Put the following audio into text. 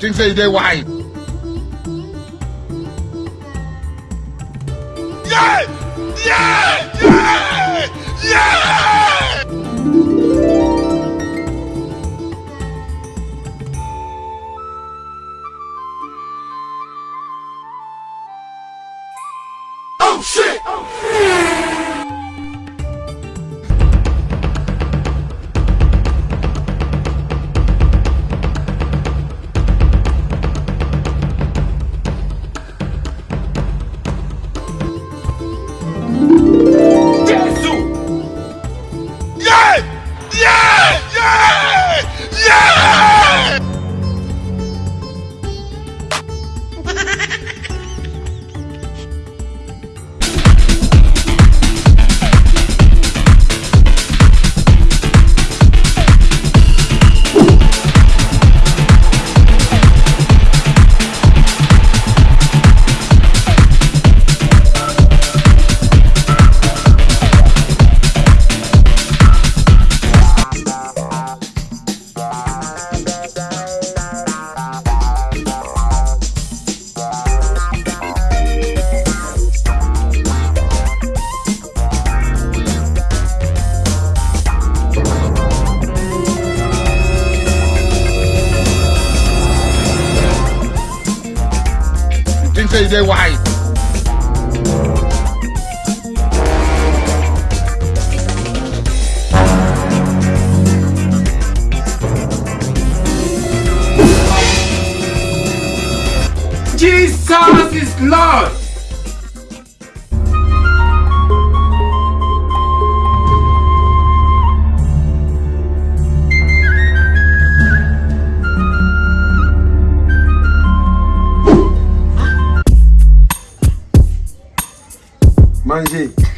think say you dey. Yeah! Yeah! Yeah! Yeah! Oh shit! Jésù! Say dey. Jesus is Lord! Manjei.